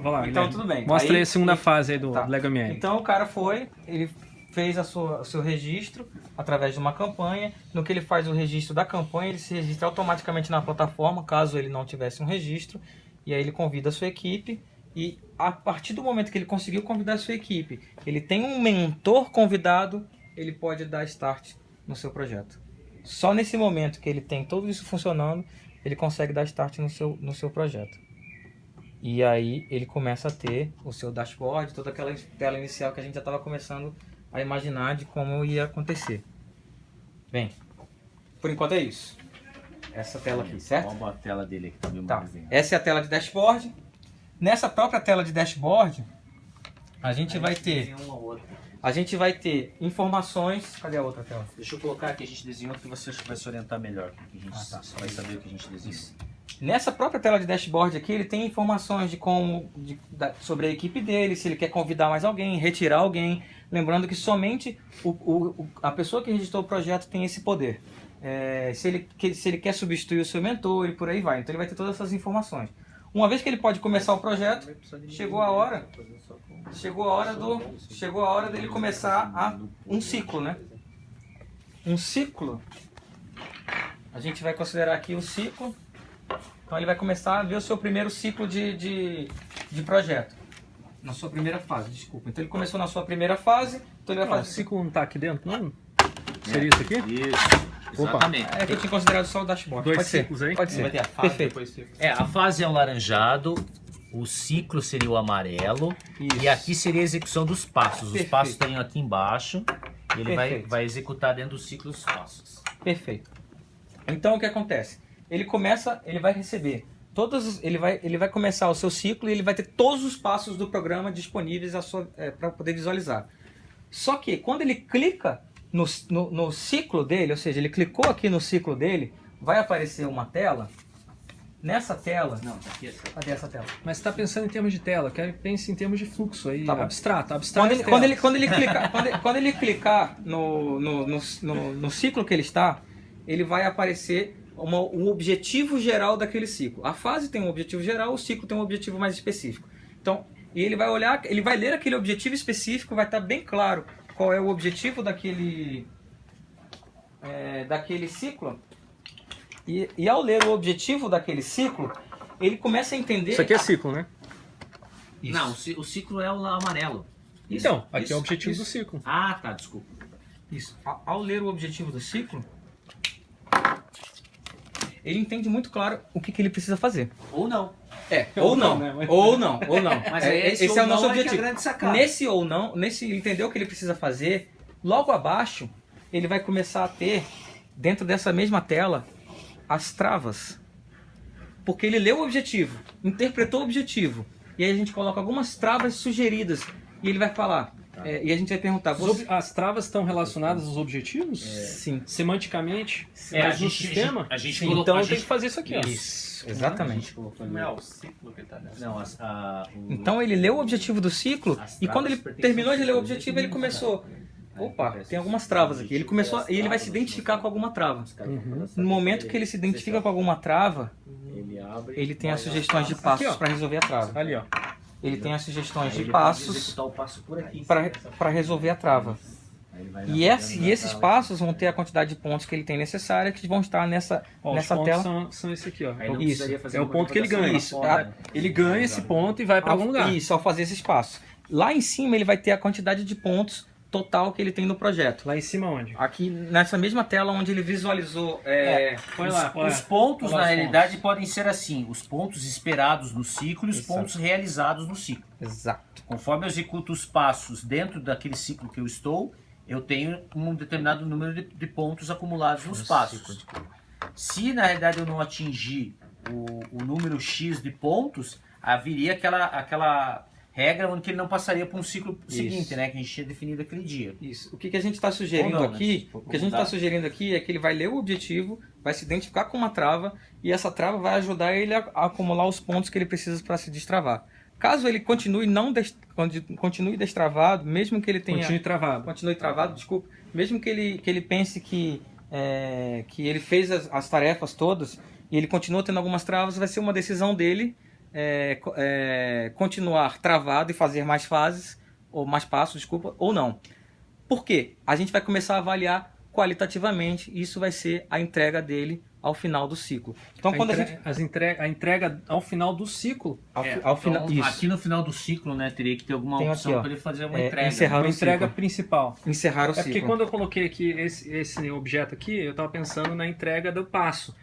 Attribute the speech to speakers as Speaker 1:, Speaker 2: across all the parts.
Speaker 1: vai lá,
Speaker 2: Então
Speaker 1: Guilherme.
Speaker 2: tudo bem.
Speaker 1: Mostra aí, a segunda
Speaker 2: ele-
Speaker 1: fase aí do
Speaker 2: Tá.
Speaker 1: Lego ML.
Speaker 2: Então o cara foi, ele fez a sua, o seu registro através de uma campanha. No que ele faz o registro da campanha, ele se registra automaticamente na plataforma, caso ele não tivesse um registro. E aí ele convida a sua equipe. E a partir do momento que ele conseguiu convidar a sua equipe, ele tem um mentor convidado, ele pode dar start no seu projeto. Só nesse momento que ele tem tudo isso funcionando, ele consegue dar start no seu, no seu projeto. E aí ele começa a ter o seu dashboard, toda aquela tela inicial que a gente já estava começando a imaginar de como ia acontecer. Bem, por enquanto é isso. Essa tela aqui, certo?
Speaker 3: Vamos a tela dele aqui também,
Speaker 2: Tá. Essa é a tela de dashboard. Nessa própria tela de dashboard, a gente vai ter,
Speaker 3: uma outra.
Speaker 2: a gente vai ter informações. Cadê a outra tela?
Speaker 3: Deixa eu colocar aqui, a gente desenhou que você vai se orientar melhor. A gente
Speaker 2: Ah, tá.
Speaker 3: vai saber o que a gente desenha.
Speaker 2: Nessa própria tela de dashboard aqui, ele tem informações de como de- da- sobre a equipe dele, se ele quer convidar mais alguém, retirar alguém. Lembrando que somente o, o- a pessoa que registrou o projeto tem esse poder. É, se, ele, que- se ele quer substituir o seu mentor e por aí vai. Então ele vai ter todas essas informações. Uma vez que ele pode começar o projeto, chegou a hora. Chegou a hora do. Chegou a hora dele começar a, um ciclo, né? Um ciclo. A gente vai considerar aqui o ciclo. Então ele vai começar a ver o seu primeiro ciclo de, de, de projeto. Na sua primeira fase, desculpa. Então ele começou na sua primeira fase, então ele vai
Speaker 1: o
Speaker 2: fazer.
Speaker 1: ciclo não tá aqui dentro, não? Seria isso aqui?
Speaker 3: Isso,
Speaker 1: Opa.
Speaker 3: exatamente.
Speaker 2: É que eu tinha considerado só o dashboard.
Speaker 1: Dois
Speaker 2: Pode ser.
Speaker 1: ciclos aí?
Speaker 2: Pode ser.
Speaker 3: Vai ter a fase,
Speaker 2: Perfeito.
Speaker 3: depois ciclo. É, a fase é o laranjado, o ciclo seria o amarelo
Speaker 2: Isso.
Speaker 3: e aqui seria a execução dos passos. Os
Speaker 2: Perfeito.
Speaker 3: passos estariam aqui embaixo e ele vai, vai executar dentro do ciclo os passos.
Speaker 2: Perfeito. Então o que acontece? Ele começa, ele vai receber todos, os- ele vai, ele vai começar o seu ciclo e ele vai ter todos os passos do programa disponíveis para poder visualizar. Só que quando ele clica no, no, no ciclo dele, ou seja, ele clicou aqui no ciclo dele, vai aparecer uma tela. Nessa tela,
Speaker 3: Não, tá aqui essa.
Speaker 2: cadê essa tela?
Speaker 1: Mas você tá pensando em termos de tela, quero que pense em termos de fluxo aí,
Speaker 2: Tá
Speaker 1: abstrato, abstrato.
Speaker 2: Quando ele, quando ele, quando ele clicar, quando ele, quando ele clicar no, no, no, no, no ciclo que ele está, ele vai aparecer uma, um objetivo geral daquele ciclo. A fase tem um objetivo geral, o ciclo tem um objetivo mais específico. Então, e ele vai olhar, ele vai ler aquele objetivo específico, vai estar bem claro qual é o objetivo daquele, é, daquele ciclo. E, e ao ler o objetivo daquele ciclo, ele começa a entender.
Speaker 1: Isso aqui é ciclo, né?
Speaker 2: Isso.
Speaker 3: Não, o ci- o ciclo é o amarelo.
Speaker 1: Então, aqui
Speaker 2: isso,
Speaker 1: é o objetivo
Speaker 2: isso.
Speaker 1: do ciclo.
Speaker 3: Ah, tá, desculpa.
Speaker 2: Isso. Ao ler o objetivo do ciclo, ele entende muito claro o que, que ele precisa fazer.
Speaker 3: Ou não.
Speaker 2: É,
Speaker 1: Ou
Speaker 2: ou
Speaker 1: não,
Speaker 2: não,
Speaker 1: né? Mas-
Speaker 2: ou não, ou não.
Speaker 3: Mas
Speaker 2: É,
Speaker 3: esse
Speaker 2: esse é o nosso
Speaker 3: é é
Speaker 2: objetivo.
Speaker 3: sacada.
Speaker 2: Nesse ou não, nesse ele entendeu o que ele precisa fazer, logo abaixo ele vai começar a ter, dentro dessa mesma tela, as travas. Porque ele leu o objetivo, interpretou o objetivo, e aí a gente coloca algumas travas sugeridas, e ele vai falar, é, e a gente vai perguntar, você...
Speaker 1: As travas estão relacionadas aos objetivos?
Speaker 2: Sim.
Speaker 1: Semanticamente?
Speaker 3: É,
Speaker 1: mas
Speaker 3: a
Speaker 1: no
Speaker 3: gente-
Speaker 1: sistema?
Speaker 3: a gente
Speaker 1: Sim,
Speaker 3: colocou-
Speaker 1: então
Speaker 3: a
Speaker 1: tem
Speaker 3: gente-
Speaker 1: que fazer isso aqui, ó.
Speaker 2: Isso, exatamente.
Speaker 3: Não é o ciclo que tá nessa. Não, as- a, o-
Speaker 2: Então ele leu o objetivo do ciclo e quando ele terminou de ler o objetivo, ele começou. Opa, tem algumas travas aqui. Ele começou
Speaker 3: é
Speaker 2: e ele vai se identificar com alguma trava.
Speaker 1: Uhum.
Speaker 2: No
Speaker 3: a
Speaker 2: momento que ele se identifica com alguma trava,
Speaker 3: Ele
Speaker 2: tem as sugestões de passos
Speaker 1: ó.
Speaker 2: para resolver a trava.
Speaker 1: Ali, ó.
Speaker 2: Ele tem as sugestões de passos
Speaker 3: passo
Speaker 2: para resolver a trava. E, esse- e esses passos vão ter a quantidade de pontos que ele tem necessária que vão estar nessa,
Speaker 1: Ó,
Speaker 2: nessa
Speaker 1: os
Speaker 2: tela.
Speaker 1: são, são esse aqui, ó.
Speaker 2: Isso.
Speaker 1: É o ponto que ele ganha.
Speaker 2: Isso, a-
Speaker 3: fora, né?
Speaker 1: Ele ganha esse ponto e vai para algum lugar.
Speaker 2: Isso, ao fazer esse espaço. Lá em cima ele vai ter a quantidade de pontos total que ele tem no projeto.
Speaker 1: Lá em cima onde?
Speaker 2: Aqui nessa mesma tela onde ele visualizou é,
Speaker 1: Põe
Speaker 3: Os,
Speaker 1: lá, põe
Speaker 3: os
Speaker 1: lá.
Speaker 3: pontos,
Speaker 1: lá
Speaker 3: na realidade, podem ser assim: os pontos esperados no ciclo e os
Speaker 2: Exato.
Speaker 3: pontos realizados no ciclo.
Speaker 2: Exato.
Speaker 3: Conforme eu executo os passos dentro daquele ciclo que eu estou, eu tenho um determinado número de, de pontos acumulados nos passos. Se na realidade eu não atingir o, o número X de pontos, haveria aquela, aquela regra onde que ele não passaria para um ciclo
Speaker 2: Isso.
Speaker 3: seguinte, né? Que a gente tinha definido aqui dia.
Speaker 2: Isso. O que, que a gente está sugerindo
Speaker 3: não, né?
Speaker 2: aqui,
Speaker 3: for
Speaker 2: o que a gente está sugerindo aqui é que ele vai ler o objetivo, vai se identificar com uma trava e essa trava vai ajudar ele a, a acumular os pontos que ele precisa para se destravar. Caso ele continue não des- continue destravado, mesmo que ele tenha
Speaker 1: Continue travado.
Speaker 2: continue travado, desculpa, mesmo que ele, que ele pense que, é, que ele fez as, as tarefas todas e ele continua tendo algumas travas, vai ser uma decisão dele é, é, continuar travado e fazer mais fases, ou mais passos, desculpa, ou não. Por quê? A gente vai começar a avaliar qualitativamente e isso vai ser a entrega dele ao final do ciclo. Então,
Speaker 1: A
Speaker 2: quando a gente.
Speaker 1: as entre- a entrega ao final do ciclo.
Speaker 2: Ao,
Speaker 3: É,
Speaker 2: ao
Speaker 3: então,
Speaker 2: final. Isso.
Speaker 3: Aqui no final do ciclo, né, teria que ter alguma
Speaker 2: Tem
Speaker 3: opção para ele fazer uma
Speaker 2: É,
Speaker 3: entrega.
Speaker 2: encerrar
Speaker 1: Uma
Speaker 2: o
Speaker 1: entrega
Speaker 2: ciclo.
Speaker 1: principal.
Speaker 2: Encerrar o
Speaker 1: É porque
Speaker 2: ciclo.
Speaker 1: quando eu coloquei aqui esse, esse objeto aqui, eu estava pensando na entrega do passo.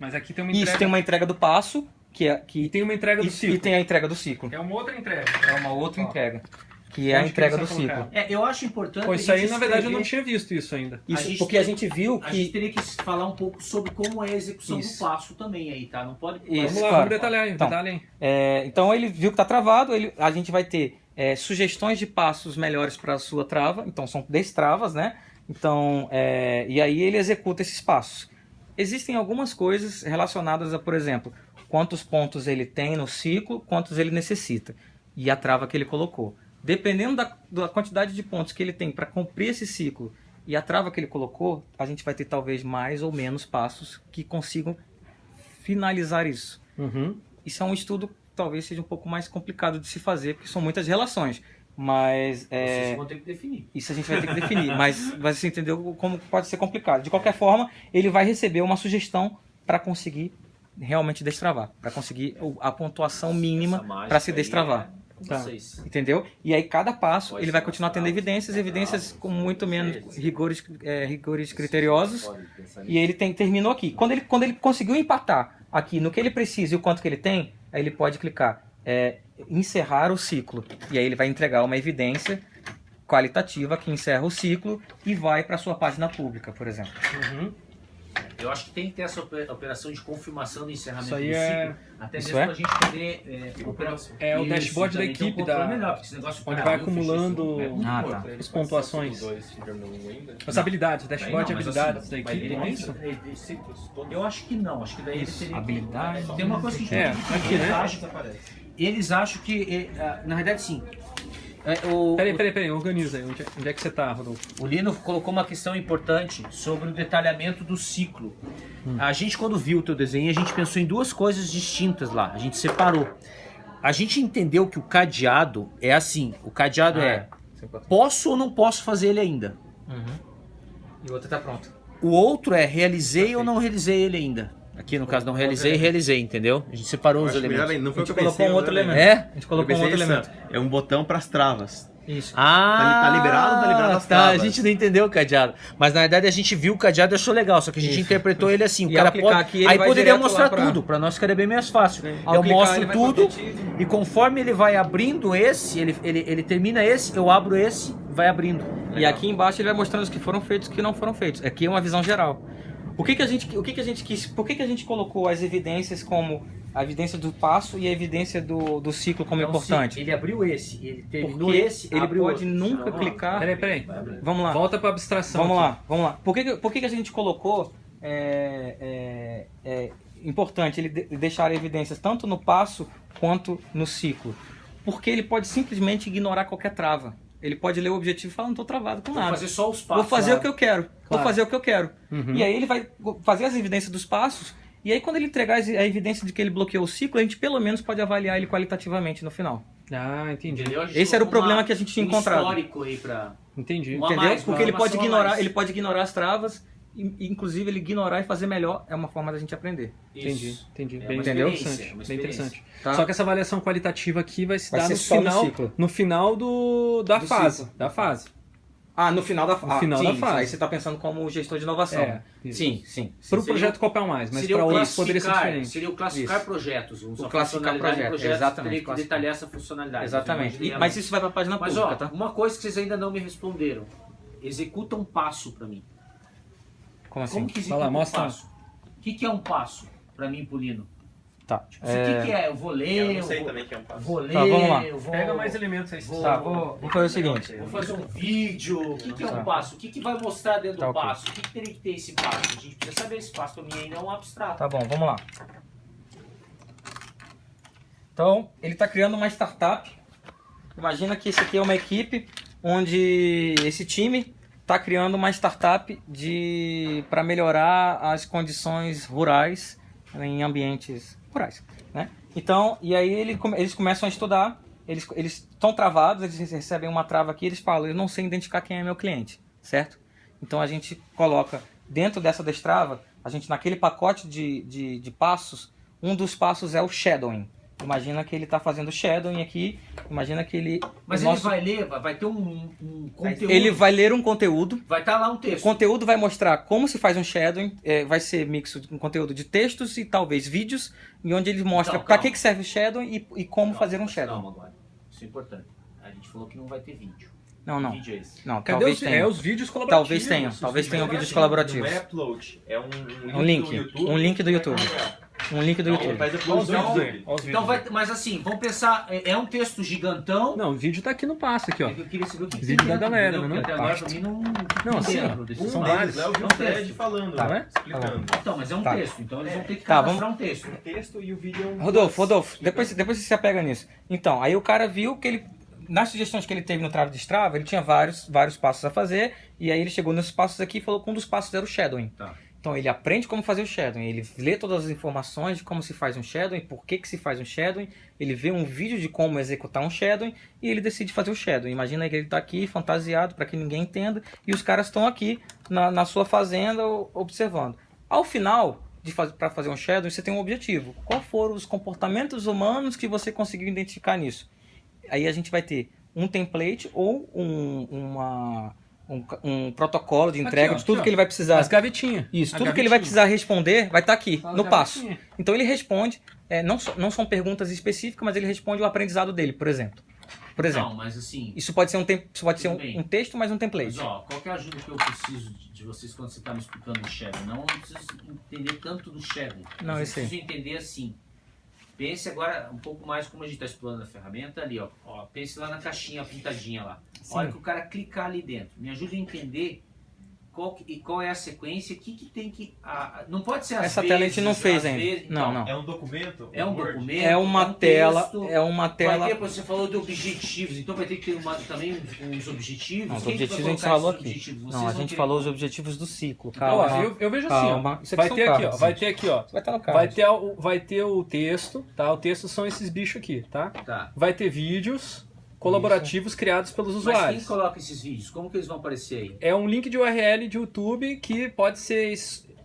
Speaker 1: Mas aqui tem uma entrega.
Speaker 2: Isso tem uma entrega do passo, que é. Que,
Speaker 1: E tem uma entrega do
Speaker 2: e,
Speaker 1: ciclo.
Speaker 2: e tem a entrega do ciclo.
Speaker 1: É uma outra entrega.
Speaker 2: É uma outra
Speaker 1: Ó.
Speaker 2: entrega. Que é a
Speaker 1: Onde que
Speaker 2: entrega do ciclo.
Speaker 3: É, eu acho importante. A
Speaker 1: isso aí, na verdade, eu não
Speaker 3: escrever-
Speaker 1: tinha visto isso ainda.
Speaker 2: Isso,
Speaker 3: gente
Speaker 2: porque a gente viu
Speaker 3: A gente
Speaker 2: que.
Speaker 3: teria que falar um pouco sobre como é a execução
Speaker 2: Isso.
Speaker 3: do passo também aí, tá? Não pode.
Speaker 2: Isso.
Speaker 1: Vamos lá,
Speaker 2: claro.
Speaker 1: vamos detalhar aí,
Speaker 2: Então,
Speaker 1: detalhe aí.
Speaker 2: é, então ele viu que está travado, ele, a gente vai ter é, sugestões de passos melhores para a sua trava. Então são destravas, né? Então, é, e aí ele executa esses passos. Existem algumas coisas relacionadas a, por exemplo, quantos pontos ele tem no ciclo, quantos ele necessita e a trava que ele colocou. Dependendo da, da quantidade de pontos que ele tem para cumprir esse ciclo e a trava que ele colocou, a gente vai ter talvez mais ou menos passos que consigam finalizar isso.
Speaker 1: Uhum.
Speaker 2: Isso é um estudo que talvez seja um pouco mais complicado de se fazer, porque são muitas relações. Mas é,
Speaker 3: Vocês vão ter que definir.
Speaker 2: isso a gente vai ter que definir. mas você entendeu como pode ser complicado. De qualquer forma, ele vai receber uma sugestão para conseguir realmente destravar, para conseguir a pontuação mínima para se destravar.
Speaker 1: Tá.
Speaker 3: Vocês.
Speaker 2: Entendeu? E aí cada passo
Speaker 4: Pode
Speaker 2: ele vai continuar tendo evidências, evidências com muito menos rigores, é, rigores criteriosos. E ele tem, terminou aqui. Quando ele, quando ele conseguiu empatar aqui no que ele precisa e o quanto que ele tem, aí ele pode clicar é, encerrar o ciclo. E aí ele vai entregar uma evidência qualitativa que encerra o ciclo e vai para sua página pública, por exemplo.
Speaker 1: Uhum.
Speaker 3: Eu acho que tem que ter essa opera- operação de confirmação do encerramento
Speaker 1: Isso aí
Speaker 3: do
Speaker 1: é-
Speaker 3: ciclo. Até
Speaker 2: Isso
Speaker 3: mesmo
Speaker 2: é?
Speaker 3: pra gente poder. É, operar-
Speaker 1: É o
Speaker 3: Isso,
Speaker 1: dashboard da
Speaker 3: um
Speaker 1: equipe
Speaker 3: controle
Speaker 1: da-
Speaker 3: melhor, porque esse negócio,
Speaker 1: onde
Speaker 3: cara,
Speaker 1: vai acumulando-
Speaker 2: Ah, tá.
Speaker 3: ele
Speaker 1: As pontuações.
Speaker 4: Um.
Speaker 1: As habilidades, dashboard de
Speaker 3: Não, mas
Speaker 1: habilidades
Speaker 3: assim,
Speaker 1: da equipe,
Speaker 3: ele
Speaker 1: não é isso?
Speaker 4: Ele- ele-
Speaker 3: Eu acho que não, acho que daí ele
Speaker 2: Isso,
Speaker 3: teria.
Speaker 2: habilidade.
Speaker 3: Tem uma coisa que a gente
Speaker 1: É, aqui, né?
Speaker 3: eles acham, que. é, na verdade, sim. É, o,
Speaker 1: Peraí, peraí, peraí, organiza aí. Onde é, onde é que você tá, Rodolfo?
Speaker 3: O Lino colocou uma questão importante sobre o detalhamento do ciclo. A gente, quando viu o teu desenho, a gente pensou em duas coisas distintas lá. A gente separou. A gente entendeu que o cadeado é assim. O cadeado
Speaker 2: Ah,
Speaker 3: é posso ou não posso fazer ele ainda.
Speaker 2: E o outro tá pronto.
Speaker 3: O outro é realizei ou não realizei ele ainda. Aqui no caso não realizei, realizei, entendeu? A gente separou os
Speaker 5: melhor
Speaker 3: elementos.
Speaker 5: ainda, não
Speaker 2: A
Speaker 5: foi que
Speaker 2: gente colocou
Speaker 5: pensei.
Speaker 2: um outro elemento.
Speaker 3: É?
Speaker 2: A gente colocou um outro
Speaker 5: isso,
Speaker 2: elemento.
Speaker 5: É um botão para as travas.
Speaker 2: Isso.
Speaker 3: Ah,
Speaker 5: Tá tá liberado ou tá liberado as
Speaker 3: tá, a
Speaker 5: travas?
Speaker 3: gente não entendeu o cadeado. Mas na verdade a gente viu o cadeado e achou legal, só que a gente
Speaker 2: Isso.
Speaker 3: interpretou ele assim. O
Speaker 2: E
Speaker 3: cara pode.
Speaker 2: aqui, ele
Speaker 3: aí poderia mostrar
Speaker 2: pra-
Speaker 3: tudo, pra nós ficaria bem mais fácil.
Speaker 2: Ao
Speaker 3: Eu
Speaker 2: clicar,
Speaker 3: mostro tudo e conforme ele vai abrindo esse, ele, ele, ele termina esse, eu abro esse, vai abrindo.
Speaker 2: E aqui embaixo ele vai mostrando os que foram feitos e os que não foram feitos. Aqui é uma visão geral. O que, que a gente, o que, que a gente quis, por que, que a gente colocou as evidências como a evidência do passo e a evidência do, do ciclo como
Speaker 3: Então,
Speaker 2: importante?
Speaker 3: ele abriu esse, ele terminou
Speaker 2: Porque
Speaker 3: esse,
Speaker 2: ele pode
Speaker 3: outro.
Speaker 2: nunca
Speaker 3: Não,
Speaker 2: clicar.
Speaker 1: Peraí, peraí.
Speaker 2: Vamos lá.
Speaker 1: Volta pra abstração.
Speaker 2: Vamos
Speaker 1: aqui.
Speaker 2: lá, vamos lá. Por que, que- por que, que a gente colocou é, é, é importante ele de- deixar evidências tanto no passo quanto no ciclo? Porque ele pode simplesmente ignorar qualquer trava. Ele pode ler o objetivo e falar, não estou travado com
Speaker 3: Vou
Speaker 2: nada.
Speaker 3: fazer só os passos.
Speaker 2: Vou fazer
Speaker 3: lá.
Speaker 2: o que eu quero. Vou
Speaker 1: Claro.
Speaker 2: fazer o que eu quero.
Speaker 1: Uhum.
Speaker 2: E aí ele vai fazer as evidências dos passos. E aí quando ele entregar a evidência de que ele bloqueou o ciclo, a gente pelo menos pode avaliar ele qualitativamente no final.
Speaker 1: Ah, entendi.
Speaker 3: Entendeu?
Speaker 2: Esse era o problema
Speaker 3: uma-
Speaker 2: que a gente tinha
Speaker 3: um
Speaker 2: encontrado.
Speaker 3: histórico aí pra...
Speaker 1: Entendi.
Speaker 3: Uma-
Speaker 2: Entendeu?
Speaker 3: mais,
Speaker 2: Porque ele pode ignorar,
Speaker 3: mais.
Speaker 2: ele pode ignorar as travas, inclusive ele ignorar e fazer melhor é uma forma da gente aprender.
Speaker 1: Entendi,
Speaker 3: Isso.
Speaker 1: entendi.
Speaker 3: É
Speaker 1: bem interessante.
Speaker 3: é uma
Speaker 1: bem interessante.
Speaker 2: Tá?
Speaker 1: Só que essa avaliação qualitativa aqui vai se
Speaker 2: Vai
Speaker 1: dar no
Speaker 2: no
Speaker 1: final, no final do da
Speaker 2: Do
Speaker 1: fase,
Speaker 2: ciclo.
Speaker 1: da fase.
Speaker 2: Ah, no final da, ah,
Speaker 1: final
Speaker 2: sim,
Speaker 1: da fase.
Speaker 2: Aí você está pensando como gestor de inovação.
Speaker 1: É,
Speaker 2: sim, sim. sim.
Speaker 1: Para o projeto Copel Mais, mas para
Speaker 3: o
Speaker 1: outros poderia ser diferente.
Speaker 3: Seria o classificar
Speaker 2: Isso.
Speaker 3: projetos.
Speaker 2: O classificar
Speaker 3: funcionalidade do
Speaker 2: projeto, exatamente,
Speaker 3: Teria que detalhar essa funcionalidade.
Speaker 2: Exatamente. E-
Speaker 3: Mas,
Speaker 2: isso vai para a página
Speaker 3: Mas
Speaker 2: pública,
Speaker 3: ó,
Speaker 2: tá?
Speaker 3: uma coisa que vocês ainda não me responderam. Executa um passo pra mim.
Speaker 2: Como assim?
Speaker 3: Como que um
Speaker 1: mostra.
Speaker 3: passo? O que, que é um passo pra mim, Polino?
Speaker 2: Tá.
Speaker 3: Tipo, O que, que é? Eu vou ler,
Speaker 4: Eu não sei
Speaker 3: vou,
Speaker 4: também que é um passo.
Speaker 3: vou ler,
Speaker 2: Tá, vamos lá.
Speaker 3: eu vou...
Speaker 1: Pega mais elementos aí.
Speaker 3: vou-
Speaker 2: Tá, vou, vou fazer o seguinte.
Speaker 3: Vou fazer um vídeo. O que, que é um
Speaker 2: Tá.
Speaker 3: passo? O que, que vai mostrar dentro
Speaker 2: Tá,
Speaker 3: do passo? O que, que teria que ter esse passo? A gente precisa saber esse passo. Pra mim ainda é um abstrato.
Speaker 2: Tá bom, vamos lá. Então, ele está criando uma startup. Imagina que esse aqui é uma equipe onde esse time está criando uma startup de para melhorar as condições rurais em ambientes rurais. Né? Então, e aí ele eles começam a estudar, eles eles estão travados, eles recebem uma trava aqui, eles falam, eu não sei identificar quem é meu cliente, certo? Então a gente coloca dentro dessa destrava, a gente naquele pacote de, de, de passos, um dos passos é o shadowing. Imagina que ele está fazendo shadowing aqui, imagina que ele...
Speaker 3: Mas
Speaker 2: o
Speaker 3: ele
Speaker 2: nosso-
Speaker 3: vai ler, vai ter um, um conteúdo.
Speaker 2: ele vai ler um conteúdo,
Speaker 3: Vai estar lá um
Speaker 2: o
Speaker 3: texto.
Speaker 2: conteúdo vai mostrar como se faz um shadowing, é, vai ser mixo de um conteúdo de textos e talvez vídeos, e onde ele mostra
Speaker 3: Não,
Speaker 2: para que, que serve o shadowing e, e como
Speaker 3: Calma,
Speaker 2: fazer um shadowing.
Speaker 3: Calma agora. Isso é importante. A gente falou que não vai ter vídeo.
Speaker 2: Não, não.
Speaker 3: Que vídeo é esse?
Speaker 2: Não,
Speaker 1: Cadê
Speaker 2: talvez
Speaker 1: os, é,
Speaker 2: tenha.
Speaker 1: os vídeos colaborativos?
Speaker 2: Talvez tenham,
Speaker 1: os
Speaker 2: talvez tenham vídeos
Speaker 4: Não
Speaker 2: colaborativos.
Speaker 4: é upload, é um,
Speaker 2: Um link,
Speaker 4: do YouTube
Speaker 2: um link do YouTube. Um link do
Speaker 4: Não,
Speaker 2: YouTube.
Speaker 1: Olha
Speaker 4: upload
Speaker 1: os
Speaker 4: do
Speaker 1: vídeos
Speaker 3: Então vai, mas assim, vamos pensar, é é um texto gigantão.
Speaker 1: Não, o vídeo tá aqui no passo, aqui, ó.
Speaker 3: Eu queria saber o que
Speaker 1: Vídeo da galera,
Speaker 3: entendeu?
Speaker 1: né?
Speaker 3: Até agora pra mim não.
Speaker 1: Não, assim, um São vários.
Speaker 4: é o
Speaker 3: É um
Speaker 4: Fred
Speaker 3: texto.
Speaker 4: falando,
Speaker 2: Tá.
Speaker 4: né? explicando.
Speaker 3: Então, mas é um
Speaker 2: Tá.
Speaker 3: texto, então eles vão ter que
Speaker 2: Tá,
Speaker 3: cadastrar
Speaker 2: vamos-
Speaker 3: um texto.
Speaker 4: O texto e o vídeo é um
Speaker 2: Rodolfo, Rodolfo, depois, depois você se apega nisso. Então, aí o cara viu que ele. Nas sugestões que ele teve no trave de Strava, ele tinha vários, vários passos a fazer, e aí ele chegou nesses passos aqui e falou que um dos passos era o shadowing.
Speaker 3: Tá.
Speaker 2: Então ele aprende como fazer o shadowing, ele lê todas as informações de como se faz um shadowing, por que, que se faz um shadowing, ele vê um vídeo de como executar um shadowing e ele decide fazer o shadowing. Imagina que ele está aqui fantasiado para que ninguém entenda e os caras estão aqui na, na sua fazenda observando. Ao final, para fazer um shadowing, você tem um objetivo. Qual foram os comportamentos humanos que você conseguiu identificar nisso? Aí a gente vai ter um template ou um, uma, um, um protocolo de entrega
Speaker 1: ó,
Speaker 2: de tudo
Speaker 1: aqui,
Speaker 2: que ele vai precisar.
Speaker 1: As gavetinhas.
Speaker 2: Isso,
Speaker 1: A
Speaker 2: tudo que ele vai
Speaker 1: gavetinha.
Speaker 2: precisar responder vai estar aqui,
Speaker 1: As
Speaker 2: no passo.
Speaker 1: gavetinhas.
Speaker 2: Então ele responde, é, não, so- não são perguntas específicas, mas ele responde o aprendizado dele, por exemplo. Por exemplo,
Speaker 3: Não, mas assim.
Speaker 2: isso pode ser um, tem, isso pode ser um, um texto, mas um template.
Speaker 3: Mas ó, qual que é a ajuda que eu preciso de, de vocês quando você está me explicando o shadow? Não eu preciso entender tanto do shadow.
Speaker 2: Não, eu sei.
Speaker 3: preciso entender assim. Pense agora um pouco mais como a gente está explorando a ferramenta ali, ó. ó. Pense lá na caixinha pintadinha lá.
Speaker 2: Sim.
Speaker 3: A hora que o cara clicar ali dentro, me ajude a entender qual, e qual é a sequência, o que, que tem que. ah, não pode ser
Speaker 2: Essa
Speaker 3: vezes,
Speaker 2: tela a gente não fez ainda.
Speaker 3: vezes,
Speaker 2: Não,
Speaker 3: então,
Speaker 2: não.
Speaker 4: É um documento?
Speaker 3: É um
Speaker 4: Word?
Speaker 3: documento.
Speaker 2: É uma
Speaker 3: um
Speaker 2: tela,
Speaker 3: texto,
Speaker 2: é uma tela.
Speaker 3: ter, você falou de objetivos, então vai ter que ter uma, também uns objetivos.
Speaker 2: Não, os objetivos a gente falou aqui. Não, a gente falou os objetivos do ciclo.
Speaker 1: Ó,
Speaker 2: Calma.
Speaker 1: eu, eu vejo
Speaker 2: Calma.
Speaker 1: assim,
Speaker 2: Isso
Speaker 1: ó.
Speaker 2: aqui
Speaker 1: Vai ter aqui, ó. Vai ter aqui, ó.
Speaker 2: Vai estar no card.
Speaker 1: Vai ter, o- vai ter o texto, tá? O texto são esses bichos aqui, tá?
Speaker 3: Tá.
Speaker 1: Vai ter vídeos colaborativos criados pelos
Speaker 3: Mas quem
Speaker 1: usuários.
Speaker 3: coloca esses vídeos? Como que eles vão aparecer aí?
Speaker 1: É um link de URL de YouTube que pode ser.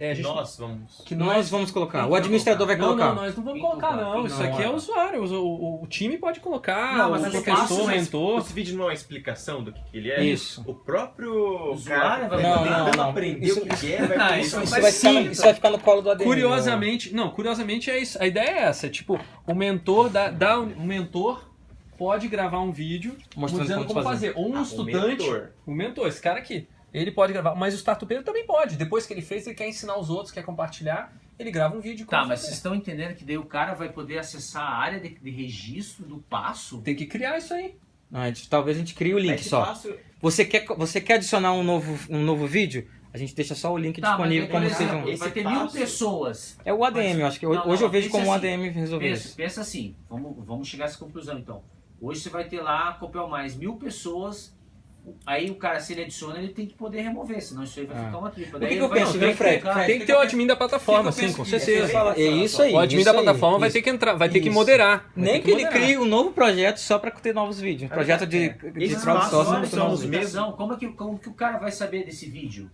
Speaker 1: é, gente-
Speaker 4: Nós vamos.
Speaker 1: que
Speaker 2: Nós vamos colocar. O
Speaker 3: vai
Speaker 2: administrador vai
Speaker 1: Não,
Speaker 2: colocar.
Speaker 1: não, nós não vamos
Speaker 3: Quem
Speaker 1: colocar,
Speaker 3: coloca?
Speaker 1: não. Isso
Speaker 3: não,
Speaker 1: aqui é
Speaker 3: é?
Speaker 1: usuário. O, o- o time pode colocar,
Speaker 3: Não,
Speaker 1: o
Speaker 3: mas o
Speaker 1: professor, o mentor.
Speaker 4: Esse vídeo não é uma explicação do que, que ele é?
Speaker 2: Isso.
Speaker 4: O próprio
Speaker 3: Usuário
Speaker 4: cara
Speaker 3: vai
Speaker 2: Não, não, não.
Speaker 4: aprender
Speaker 2: Isso-
Speaker 4: o que é, vai
Speaker 3: Ah,
Speaker 4: colocar-
Speaker 3: isso
Speaker 2: Isso vai, ficar,
Speaker 3: sim,
Speaker 2: no- isso vai ficar no colo do ADM.
Speaker 1: Curiosamente, não, curiosamente é isso. A ideia é essa, tipo, o mentor dá, dá o mentor pode gravar um vídeo
Speaker 2: Mostrando
Speaker 1: dizendo
Speaker 2: como
Speaker 1: como fazer. Ou um
Speaker 4: Ah, o
Speaker 1: estudante,
Speaker 4: mentor.
Speaker 1: o mentor, esse cara aqui, ele pode gravar, mas o startupeiro também pode. Depois que ele fez, ele quer ensinar os outros, quer compartilhar, ele grava um vídeo.
Speaker 3: Tá,
Speaker 1: como
Speaker 3: mas
Speaker 1: fazer.
Speaker 3: vocês estão entendendo que daí o cara vai poder acessar a área de, de registro do passo?
Speaker 1: tem que criar isso aí.
Speaker 2: Não, a gente- talvez a gente crie o link
Speaker 4: Esse
Speaker 2: só.
Speaker 4: passo-
Speaker 2: Você quer, você quer adicionar um novo, um novo vídeo? A gente deixa só o link
Speaker 3: Tá,
Speaker 2: disponível
Speaker 3: mas,
Speaker 2: como um.
Speaker 4: Esse
Speaker 3: Vai ter
Speaker 4: passo-
Speaker 3: mil pessoas.
Speaker 2: É o ADM,
Speaker 3: mas-
Speaker 2: eu acho que
Speaker 3: Não,
Speaker 2: hoje
Speaker 3: não,
Speaker 2: eu vejo como um
Speaker 3: assim,
Speaker 2: ADM resolver
Speaker 3: Pensa,
Speaker 2: isso.
Speaker 3: pensa assim, vamos, vamos chegar a essa conclusão então. Hoje você vai ter lá, Copel Mais, mil pessoas. Aí o cara, se ele adiciona, ele tem que poder remover, senão isso aí vai
Speaker 2: Ah.
Speaker 3: ficar uma tripa.
Speaker 2: O que que
Speaker 3: ele
Speaker 2: eu
Speaker 3: vai-
Speaker 2: penso, viu, Fred? Fred,
Speaker 1: Tem que ter o admin da plataforma,
Speaker 3: que que
Speaker 1: sim, com
Speaker 3: que-
Speaker 1: certeza.
Speaker 2: Fala- é isso aí.
Speaker 1: O admin
Speaker 2: isso
Speaker 1: da
Speaker 2: aí,
Speaker 1: plataforma vai
Speaker 2: isso.
Speaker 1: ter que entrar, vai ter que
Speaker 2: Isso.
Speaker 1: moderar.
Speaker 2: Nem que ele
Speaker 1: moderar.
Speaker 2: crie um novo projeto só para ter novos vídeos. Um projeto de, de
Speaker 4: Esses
Speaker 2: crowdsourcing
Speaker 4: são os
Speaker 3: Como, é que, como que o cara vai saber desse vídeo?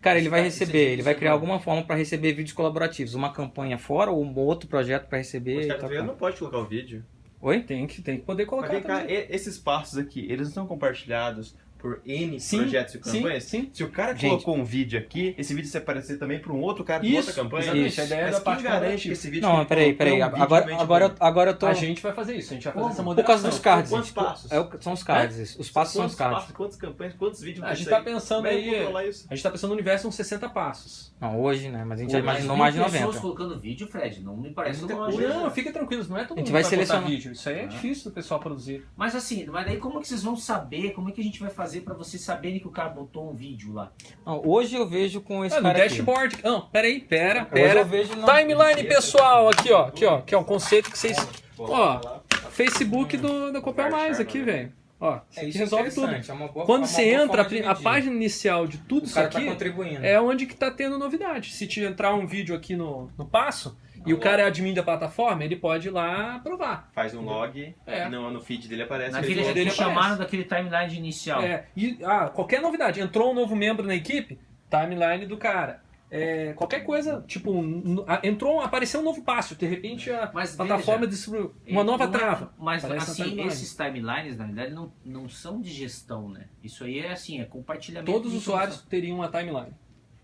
Speaker 2: Cara, ele vai
Speaker 3: Isso-
Speaker 2: receber,
Speaker 3: isso-
Speaker 2: ele vai
Speaker 3: isso-
Speaker 2: criar alguma forma para receber vídeos colaborativos. Uma campanha fora ou um outro projeto para receber.
Speaker 4: O
Speaker 2: e tal,
Speaker 4: startupeiro
Speaker 2: tal.
Speaker 4: não pode colocar o vídeo.
Speaker 2: Oi?
Speaker 1: Tem que, tem que poder
Speaker 4: Mas
Speaker 1: colocar
Speaker 4: vem cá,
Speaker 1: também.
Speaker 4: esses passos aqui, eles não são compartilhados por N
Speaker 1: Sim,
Speaker 4: projetos e
Speaker 1: sim,
Speaker 4: campanhas?
Speaker 1: sim.
Speaker 4: Se o cara
Speaker 2: Gente.
Speaker 4: colocou um vídeo aqui, esse vídeo vai aparecer também para um outro cara de
Speaker 1: Isso,
Speaker 4: outra campanha?
Speaker 1: exatamente,
Speaker 2: Isso.
Speaker 1: a ideia é
Speaker 4: Mas
Speaker 1: da
Speaker 4: quem
Speaker 1: parte
Speaker 4: garante que esse vídeo
Speaker 2: Não, peraí, peraí.
Speaker 4: é um
Speaker 2: Agora, agora, eu- agora eu tô.
Speaker 1: A gente vai fazer isso, a gente vai fazer
Speaker 3: Como?
Speaker 1: essa
Speaker 2: Por
Speaker 1: moderação.
Speaker 2: causa dos cards.
Speaker 4: Quantos passos?
Speaker 2: É são os cards. isso. Os passos são os
Speaker 4: Quantos
Speaker 2: cards.
Speaker 4: passos, quantas campanhas, quantos vídeos
Speaker 1: A gente tá pensando
Speaker 4: é
Speaker 1: aí.
Speaker 4: isso?
Speaker 1: A gente tá pensando no universo uns 60 passos.
Speaker 2: Não, hoje, né? Mas a gente já imaginou mais de
Speaker 3: pessoas
Speaker 2: 90.
Speaker 3: colocando vídeo, Fred, não me parece.
Speaker 1: Não, fica tranquilo, não é todo
Speaker 2: A gente
Speaker 1: mundo
Speaker 2: vai
Speaker 1: que
Speaker 2: selecionar.
Speaker 1: vídeo. Isso aí é difícil do pessoal produzir.
Speaker 3: Mas assim, mas daí como que vocês vão saber, como é que a gente vai fazer pra vocês saberem que o cara botou um vídeo lá?
Speaker 2: Não, hoje eu vejo com esse
Speaker 1: Ah, no
Speaker 2: cara aqui.
Speaker 1: dashboard. Não, peraí, pera,
Speaker 2: Hoje
Speaker 1: pera.
Speaker 2: eu vejo não.
Speaker 1: Timeline pessoal, aqui ó, aqui ó, que é um conceito que vocês. Ó. Facebook do, da Copel Mais aqui, velho. Ó,
Speaker 2: É, isso
Speaker 1: resolve
Speaker 2: é
Speaker 1: tudo.
Speaker 2: interessante, é uma boa-
Speaker 1: Quando
Speaker 2: uma
Speaker 1: você
Speaker 2: boa
Speaker 1: entra, a, a página inicial de tudo
Speaker 2: o
Speaker 1: isso
Speaker 2: cara tá
Speaker 1: aqui
Speaker 2: contribuindo.
Speaker 1: é onde que tá tendo novidade. Se te entrar um vídeo aqui no, no passo, e o cara é admin da plataforma, ele pode ir lá aprovar.
Speaker 4: Faz um log,
Speaker 1: É.
Speaker 4: no, no feed dele aparece.
Speaker 3: Naquele
Speaker 4: ele-
Speaker 1: dele
Speaker 3: chamaram
Speaker 1: aparece.
Speaker 3: daquele timeline inicial.
Speaker 1: É, e ah, qualquer novidade, entrou um novo membro na equipe, timeline do cara. É, qualquer coisa, tipo, um- entrou, apareceu um novo passo, de repente a
Speaker 3: Mas
Speaker 1: plataforma
Speaker 3: veja,
Speaker 1: distribuiu uma nova
Speaker 3: Não é-
Speaker 1: trava.
Speaker 3: Mas assim,
Speaker 1: timeline.
Speaker 3: esses timelines, na verdade, não, não são de gestão, né? Isso aí é assim, é compartilhamento.
Speaker 1: Todos os usuários teriam uma timeline.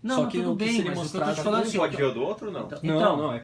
Speaker 3: Não,
Speaker 1: Só
Speaker 3: não,
Speaker 1: que
Speaker 3: tudo
Speaker 1: o que
Speaker 3: bem,
Speaker 1: seria
Speaker 3: mas o que eu tô
Speaker 1: mostrado
Speaker 3: te falando assim,
Speaker 4: pode ver o do outro ou não?
Speaker 3: então-
Speaker 1: Não,
Speaker 3: então,
Speaker 1: não, é